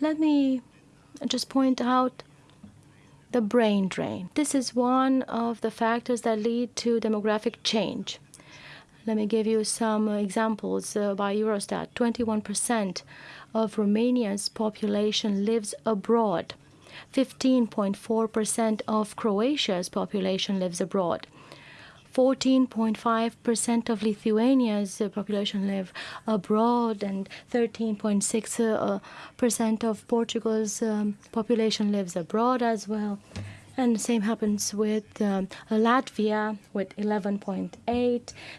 Let me just point out the brain drain. This is one of the factors that lead to demographic change. Let me give you some examples uh, by Eurostat. 21% of Romania's population lives abroad. 15.4% of Croatia's population lives abroad. 14.5% of Lithuania's uh, population live abroad, and 13.6% uh, uh, of Portugal's um, population lives abroad as well. And the same happens with um, Latvia with 11.8,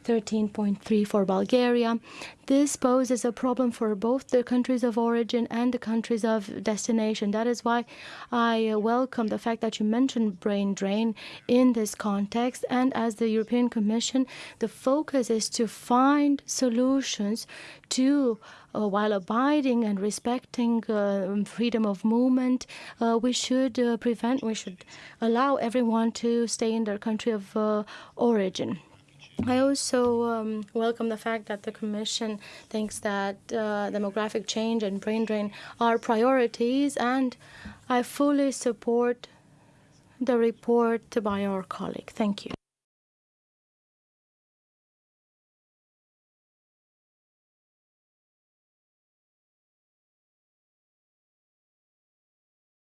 13.3 for Bulgaria. This poses a problem for both the countries of origin and the countries of destination. That is why I welcome the fact that you mentioned brain drain in this context. And as the European Commission, the focus is to find solutions to while abiding and respecting uh, freedom of movement, uh, we should uh, prevent, we should allow everyone to stay in their country of uh, origin. I also um, welcome the fact that the Commission thinks that uh, demographic change and brain drain are priorities, and I fully support the report by our colleague. Thank you.